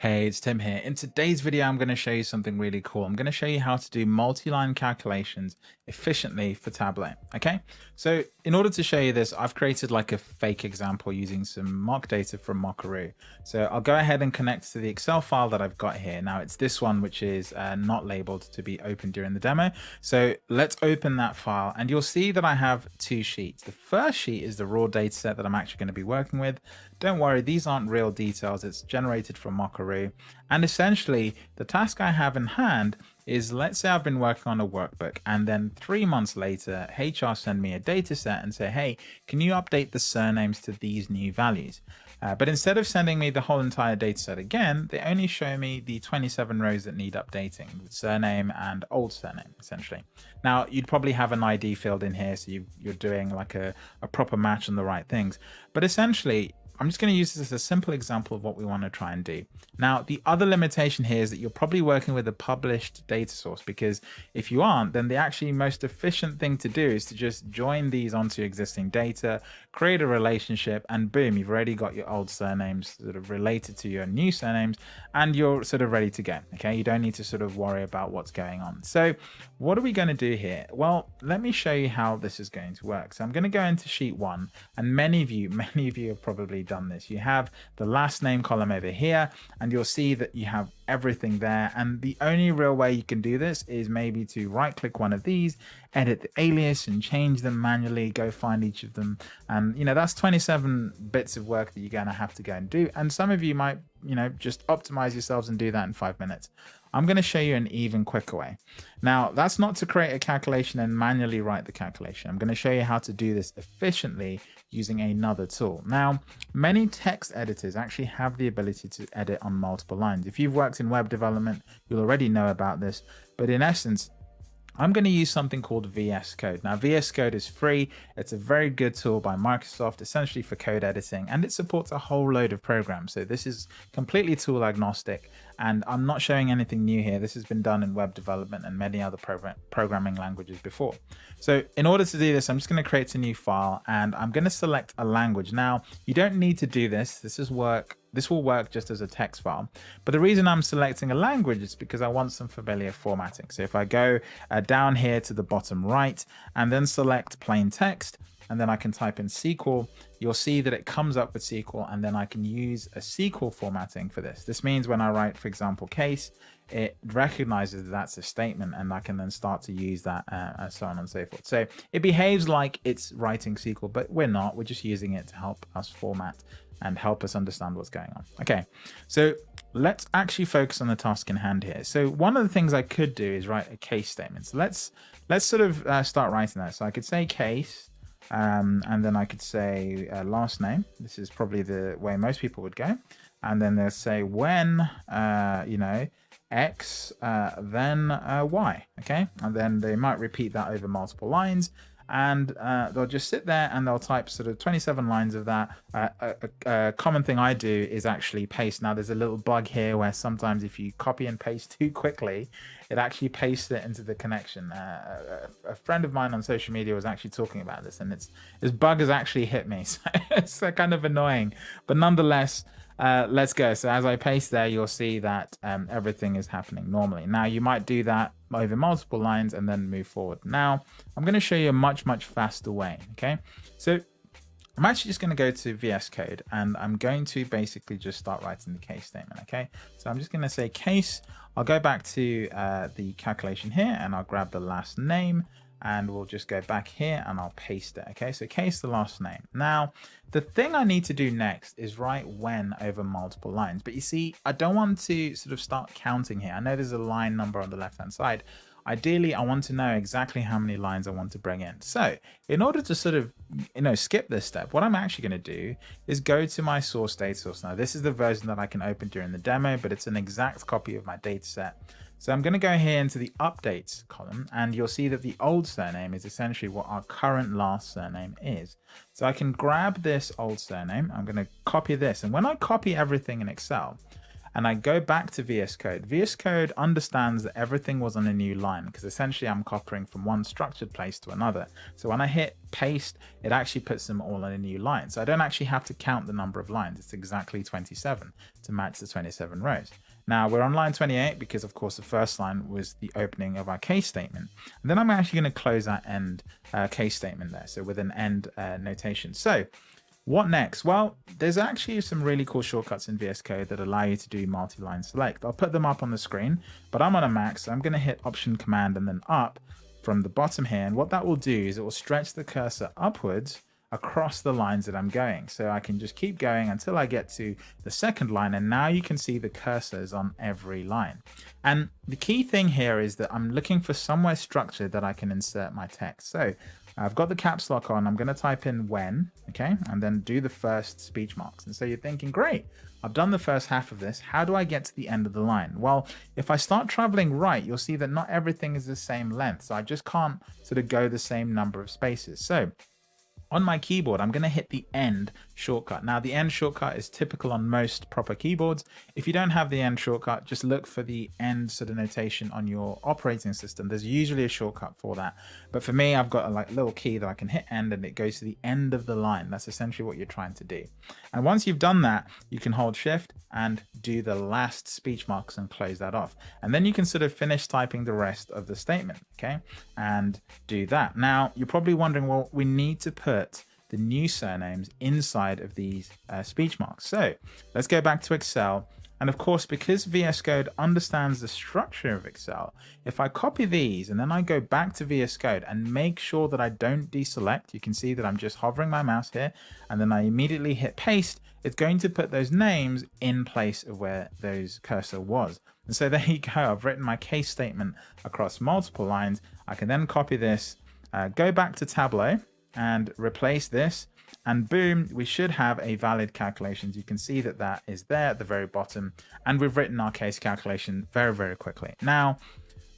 Hey, it's Tim here. In today's video, I'm going to show you something really cool. I'm going to show you how to do multi-line calculations efficiently for Tableau. Okay, so in order to show you this, I've created like a fake example using some mock data from Mockaroo. So I'll go ahead and connect to the Excel file that I've got here. Now it's this one, which is uh, not labeled to be open during the demo. So let's open that file and you'll see that I have two sheets. The first sheet is the raw data set that I'm actually going to be working with. Don't worry, these aren't real details. It's generated from Mockaroo. And essentially, the task I have in hand is let's say I've been working on a workbook and then three months later, HR send me a data set and say, hey, can you update the surnames to these new values? Uh, but instead of sending me the whole entire data set again, they only show me the 27 rows that need updating, surname and old surname, essentially. Now, you'd probably have an ID field in here, so you, are doing like a, a proper match on the right things. But essentially, I'm just going to use this as a simple example of what we want to try and do. Now, the other limitation here is that you're probably working with a published data source because if you aren't, then the actually most efficient thing to do is to just join these onto existing data, create a relationship, and boom, you've already got your old surnames sort of related to your new surnames, and you're sort of ready to go. Okay, you don't need to sort of worry about what's going on. So, what are we going to do here? Well, let me show you how this is going to work. So, I'm going to go into sheet one, and many of you, many of you have probably done this. You have the last name column over here, and you'll see that you have everything there. And the only real way you can do this is maybe to right click one of these, edit the alias and change them manually, go find each of them. And, you know, that's 27 bits of work that you're going to have to go and do. And some of you might, you know, just optimize yourselves and do that in five minutes. I'm going to show you an even quicker way. Now, that's not to create a calculation and manually write the calculation. I'm going to show you how to do this efficiently using another tool. Now, many text editors actually have the ability to edit on multiple lines. If you've worked in web development, you'll already know about this. But in essence, I'm going to use something called VS Code. Now, VS Code is free. It's a very good tool by Microsoft, essentially for code editing, and it supports a whole load of programs. So this is completely tool agnostic, and I'm not showing anything new here. This has been done in web development and many other program programming languages before. So in order to do this, I'm just going to create a new file, and I'm going to select a language. Now, you don't need to do this. This is work this will work just as a text file. But the reason I'm selecting a language is because I want some familiar formatting. So if I go uh, down here to the bottom right and then select plain text, and then I can type in SQL, you'll see that it comes up with SQL and then I can use a SQL formatting for this. This means when I write, for example, case, it recognizes that that's a statement and I can then start to use that uh, and so on and so forth. So it behaves like it's writing SQL, but we're not. We're just using it to help us format and help us understand what's going on. Okay, so let's actually focus on the task in hand here. So one of the things I could do is write a case statement. So let's let's sort of uh, start writing that. So I could say case, um, and then I could say uh, last name. This is probably the way most people would go. And then they'll say when, uh, you know, X, uh, then uh, Y, okay? And then they might repeat that over multiple lines and uh, they'll just sit there and they'll type sort of 27 lines of that. Uh, a, a, common thing I do is actually paste. Now there's a little bug here where sometimes if you copy and paste too quickly, it actually pastes it into the connection. Uh, a, a, friend of mine on social media was actually talking about this and it's this bug has actually hit me. So it's kind of annoying, but nonetheless, uh, let's go. So as I paste there, you'll see that um, everything is happening normally. Now you might do that over multiple lines and then move forward. Now I'm going to show you a much, much faster way. Okay. So I'm actually just going to go to VS Code and I'm going to basically just start writing the case statement. Okay. So I'm just going to say case. I'll go back to uh, the calculation here and I'll grab the last name and we'll just go back here and I'll paste it. Okay, so case the last name. Now, the thing I need to do next is write when over multiple lines. But you see, I don't want to sort of start counting here. I know there's a line number on the left-hand side. Ideally, I want to know exactly how many lines I want to bring in. So in order to sort of, you know, skip this step, what I'm actually going to do is go to my source data source. Now, this is the version that I can open during the demo, but it's an exact copy of my data set. So I'm going to go here into the updates column and you'll see that the old surname is essentially what our current last surname is. So I can grab this old surname. I'm going to copy this. And when I copy everything in Excel, and I go back to VS Code, VS Code understands that everything was on a new line because essentially I'm copying from one structured place to another. So when I hit paste, it actually puts them all on a new line. So I don't actually have to count the number of lines. It's exactly 27 to match the 27 rows. Now we're on line 28 because of course the first line was the opening of our case statement. And then I'm actually going to close that end uh, case statement there. So with an end uh, notation. So what next? Well, there's actually some really cool shortcuts in VS Code that allow you to do multi-line select. I'll put them up on the screen, but I'm on a Mac, so I'm going to hit Option Command and then up from the bottom here. And what that will do is it will stretch the cursor upwards across the lines that I'm going. So I can just keep going until I get to the second line. And now you can see the cursors on every line. And the key thing here is that I'm looking for somewhere structured that I can insert my text. So I've got the caps lock on. I'm going to type in when, okay, and then do the first speech marks. And so you're thinking, great, I've done the first half of this. How do I get to the end of the line? Well, if I start traveling right, you'll see that not everything is the same length. So I just can't sort of go the same number of spaces. So on my keyboard, I'm going to hit the end shortcut. Now, the end shortcut is typical on most proper keyboards. If you don't have the end shortcut, just look for the end sort of notation on your operating system. There's usually a shortcut for that. But for me, I've got a like, little key that I can hit end and it goes to the end of the line. That's essentially what you're trying to do. And once you've done that, you can hold shift and do the last speech marks and close that off. And then you can sort of finish typing the rest of the statement, okay? And do that. Now, you're probably wondering, well, we need to put the new surnames inside of these uh, speech marks. So let's go back to Excel. And of course, because VS Code understands the structure of Excel, if I copy these and then I go back to VS Code and make sure that I don't deselect, you can see that I'm just hovering my mouse here and then I immediately hit paste, it's going to put those names in place of where those cursor was. And so there you go, I've written my case statement across multiple lines. I can then copy this, uh, go back to Tableau, and replace this. And boom we should have a valid calculations. You can see that that is there at the very bottom. And we've written our case calculation very very quickly. Now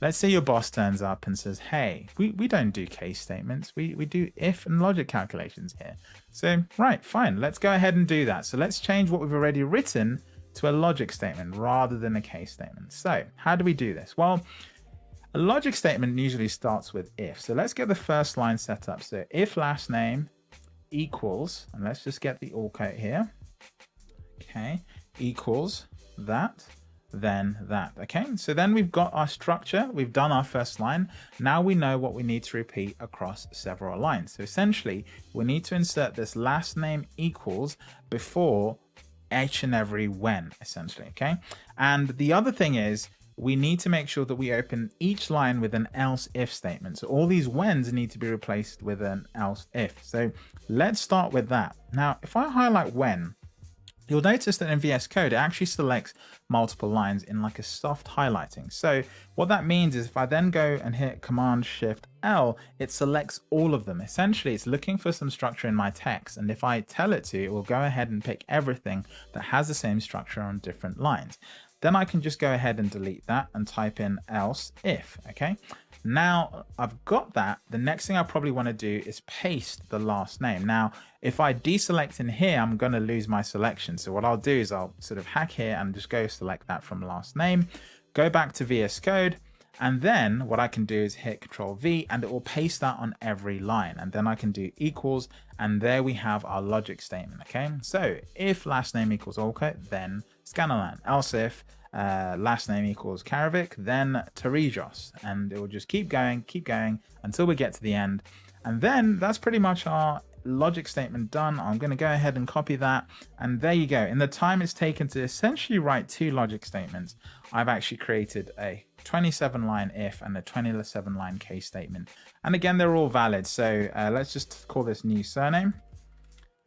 let's say your boss turns up and says hey we, we don't do case statements. We, we do if and logic calculations here. So right fine. Let's go ahead and do that. So let's change what we've already written to a logic statement rather than a case statement. So how do we do this? Well a logic statement usually starts with if. So let's get the first line set up. So if last name equals, and let's just get the all quote here. Okay, equals that, then that. Okay, so then we've got our structure. We've done our first line. Now we know what we need to repeat across several lines. So essentially, we need to insert this last name equals before each and every when, essentially. Okay, and the other thing is we need to make sure that we open each line with an else if statement. So all these whens need to be replaced with an else if. So let's start with that. Now, if I highlight when, you'll notice that in VS Code, it actually selects multiple lines in like a soft highlighting. So what that means is if I then go and hit Command Shift L, it selects all of them. Essentially, it's looking for some structure in my text. And if I tell it to, it will go ahead and pick everything that has the same structure on different lines. Then I can just go ahead and delete that and type in else if, okay? Now I've got that, the next thing I probably want to do is paste the last name. Now, if I deselect in here, I'm going to lose my selection. So what I'll do is I'll sort of hack here and just go select that from last name, go back to VS Code, and then what I can do is hit Control V and it will paste that on every line. And then I can do equals and there we have our logic statement. Okay, so if last name equals okay, then Scanalan. Else if uh, last name equals Karavik, then Tarijos. And it will just keep going, keep going until we get to the end. And then that's pretty much our logic statement done. I'm going to go ahead and copy that. And there you go. In the time it's taken to essentially write two logic statements, I've actually created a 27 line if and a 27 line case statement. And again, they're all valid. So uh, let's just call this new surname.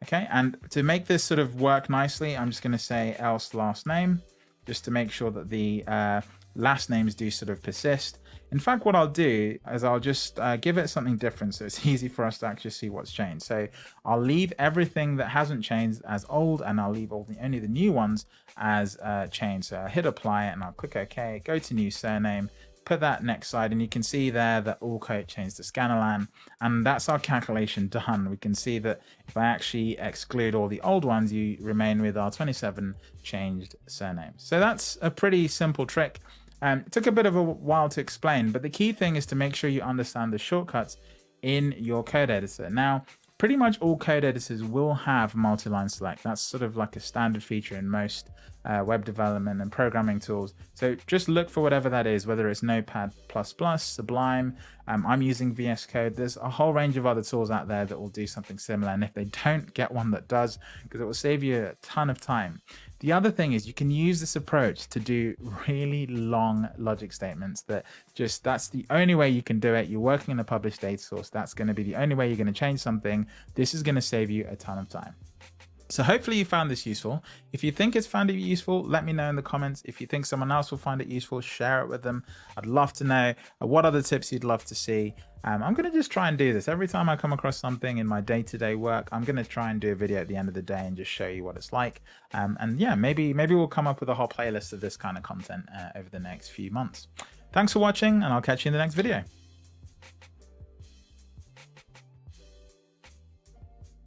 Okay, and to make this sort of work nicely, I'm just going to say else last name, just to make sure that the uh, last names do sort of persist. In fact, what I'll do is I'll just uh, give it something different so it's easy for us to actually see what's changed. So I'll leave everything that hasn't changed as old and I'll leave all the, only the new ones as uh, changed. So I'll hit apply and I'll click OK, go to new surname, put that next slide and you can see there that all code changed to Scanlan and that's our calculation done. We can see that if I actually exclude all the old ones, you remain with our 27 changed surnames. So that's a pretty simple trick. Um, it took a bit of a while to explain, but the key thing is to make sure you understand the shortcuts in your code editor. Now, pretty much all code editors will have multi-line select. That's sort of like a standard feature in most uh, web development and programming tools. So just look for whatever that is, whether it's Notepad++, Sublime, um, I'm using VS Code. There's a whole range of other tools out there that will do something similar. And if they don't, get one that does, because it will save you a ton of time. The other thing is you can use this approach to do really long logic statements that just, that's the only way you can do it. You're working in a published data source. That's going to be the only way you're going to change something. This is going to save you a ton of time. So hopefully you found this useful. If you think it's found it useful, let me know in the comments. If you think someone else will find it useful, share it with them. I'd love to know uh, what other tips you'd love to see. Um, I'm going to just try and do this. Every time I come across something in my day-to-day -day work, I'm going to try and do a video at the end of the day and just show you what it's like. Um, and yeah, maybe, maybe we'll come up with a whole playlist of this kind of content uh, over the next few months. Thanks for watching and I'll catch you in the next video.